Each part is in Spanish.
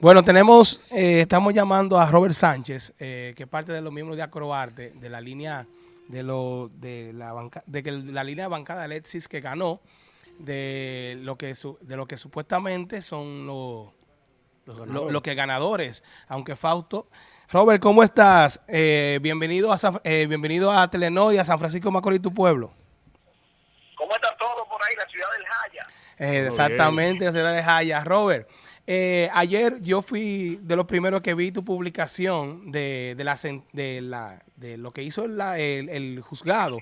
Bueno, tenemos, eh, estamos llamando a Robert Sánchez, eh, que es parte de los miembros de Acroarte, de la línea de lo de la banca, de que la línea de bancada Alexis que ganó, de lo que de lo que supuestamente son los los que ganadores, aunque Fausto. Robert, ¿cómo estás? Eh, bienvenido a bienvenido a Telenor y a San Francisco Macorís, tu pueblo. ¿Cómo está todo por ahí, la ciudad del Jaya? exactamente, la ciudad del Jaya. Robert, eh, ayer yo fui de los primeros que vi tu publicación de, de, la, de, lo que hizo el, juzgado,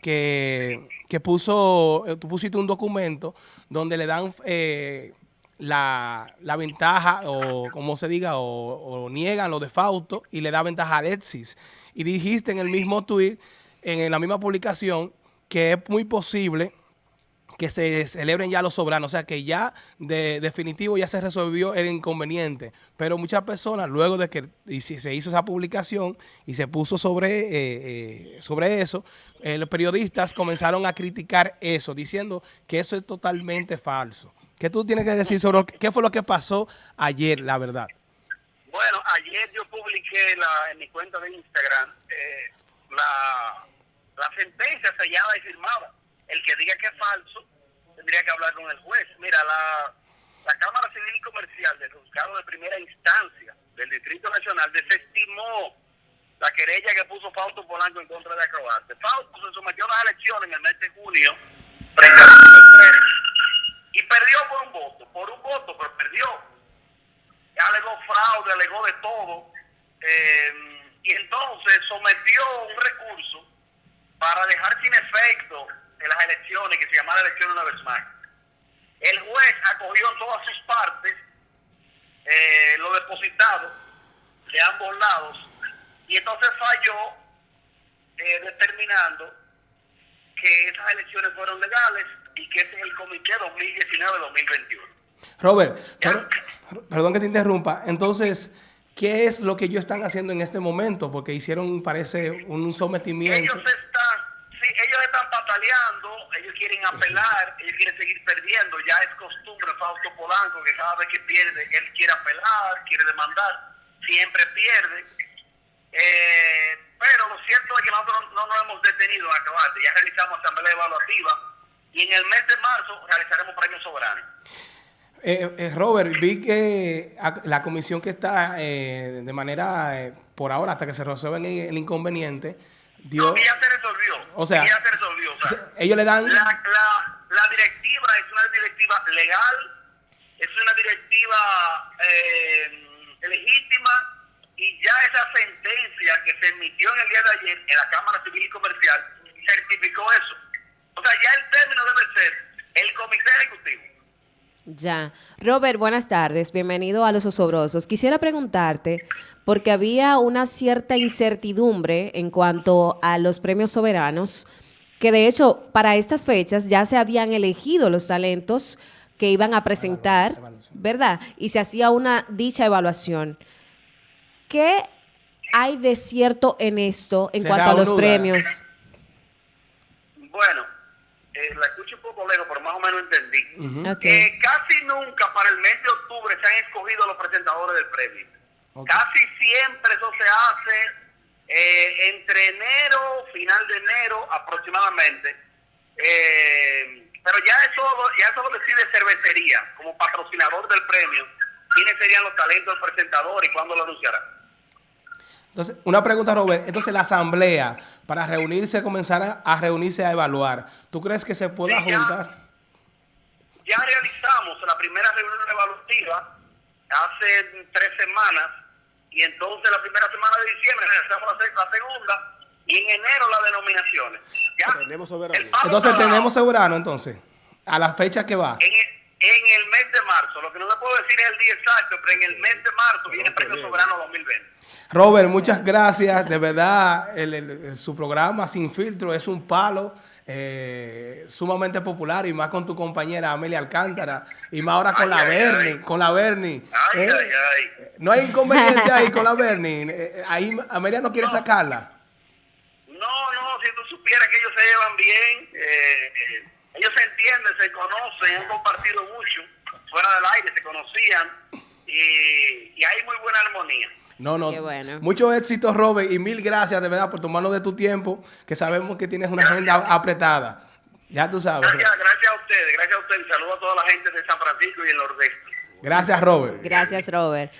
que, que, puso, eh, tú pusiste un documento donde le dan eh, la, la, ventaja, o como se diga, o, o, niegan lo de Fausto y le da ventaja a Alexis. Y dijiste en el mismo tweet, en la misma publicación, que es muy posible que se celebren ya los soberanos, o sea que ya de definitivo ya se resolvió el inconveniente, pero muchas personas luego de que se hizo esa publicación y se puso sobre, eh, eh, sobre eso, eh, los periodistas comenzaron a criticar eso, diciendo que eso es totalmente falso. ¿Qué tú tienes que decir sobre qué fue lo que pasó ayer, la verdad? Bueno, ayer yo publiqué en mi cuenta de Instagram la, la sentencia sellada y firmada el que diga que es falso tendría que hablar con el juez. Mira, la, la Cámara Civil y Comercial del Juzgado de Primera Instancia del Distrito Nacional desestimó la querella que puso Fausto Polanco en contra de Acrobate. Fausto se sometió a las elecciones en el mes de junio y perdió por un voto, por un voto, pero perdió. Alegó fraude, alegó de todo. Eh, y entonces sometió un recurso para dejar sin efecto de las elecciones, que se llamaba elección una vez más. El juez acogió todas sus partes, eh, lo depositado de ambos lados, y entonces falló eh, determinando que esas elecciones fueron legales y que este es el comité 2019-2021. Robert, perdón que te interrumpa. Entonces, ¿qué es lo que ellos están haciendo en este momento? Porque hicieron, parece, un sometimiento. Ellos pataleando, ellos quieren apelar, ellos quieren seguir perdiendo. Ya es costumbre Fausto Polanco que cada vez que pierde, él quiere apelar, quiere demandar, siempre pierde. Eh, pero lo cierto es que nosotros no nos hemos detenido en acabar. Ya realizamos asamblea evaluativa y en el mes de marzo realizaremos premios soberanos. Eh, eh, Robert, vi que la comisión que está de manera, por ahora, hasta que se resuelva el inconveniente, dio... ya se resolvió. O sea, ya se resolvió. Ellos le dan... La, la, directiva es una directiva legal, es una directiva eh, legítima y ya esa sentencia que se emitió en el día de ayer en la Cámara Civil y Comercial certificó eso. O sea, ya el término debe ser el Comité Ejecutivo. Ya. Robert, buenas tardes. Bienvenido a Los Osobrosos. Quisiera preguntarte, porque había una cierta incertidumbre en cuanto a los premios soberanos, que de hecho para estas fechas ya se habían elegido los talentos que iban a presentar, ¿verdad? Y se hacía una dicha evaluación. ¿Qué hay de cierto en esto en cuanto a los premios? Bueno, eh, la escucho un poco lejos, pero más o menos entendí. Eh, casi nunca para el mes de octubre se han escogido los presentadores del premio. Casi siempre eso se hace eh, entre enero, final de enero aproximadamente. pero ya eso, ya eso lo decide cervecería como patrocinador del premio. ¿Quiénes serían los talentos del presentador y cuándo lo anunciará? Entonces, una pregunta, Robert. Entonces, la asamblea, para reunirse, comenzar a, reunirse a evaluar, ¿tú crees que se pueda juntar? Ya realizamos la primera reunión evaluativa hace tres semanas y entonces la primera semana de diciembre realizamos la, segunda y en enero las denominaciones. ¿Ya? Tenemos soberano. Entonces, tenemos soberano, entonces, a la fecha que va. En, en el mes de marzo, lo que no le puedo decir es el día exacto, pero en el mes de marzo viene el Premio Soberano 2020. Robert, muchas gracias. De verdad, su programa Sin Filtro es un palo. Eh, sumamente popular y más con tu compañera Amelia Alcántara y más ahora con la Bernie, con la Bernie. Ay, eh, ay, ay. No hay inconveniente ahí con la Bernie. Eh, ahí Amelia no quiere sacarla. No, no, si tú supieras que ellos se llevan bien, ellos se entienden, se conocen, han compartido mucho, fuera del aire se conocían y, y hay muy buena armonía. No, no. Qué bueno. Mucho éxito, Robert, y mil gracias de verdad por tomarnos de tu tiempo, que sabemos que tienes una agenda apretada. Ya tú sabes. Gracias, gracias a ustedes, gracias a ustedes. Saludos a toda la gente de San Francisco y el Nordeste. Gracias, Robert. Gracias, Robert.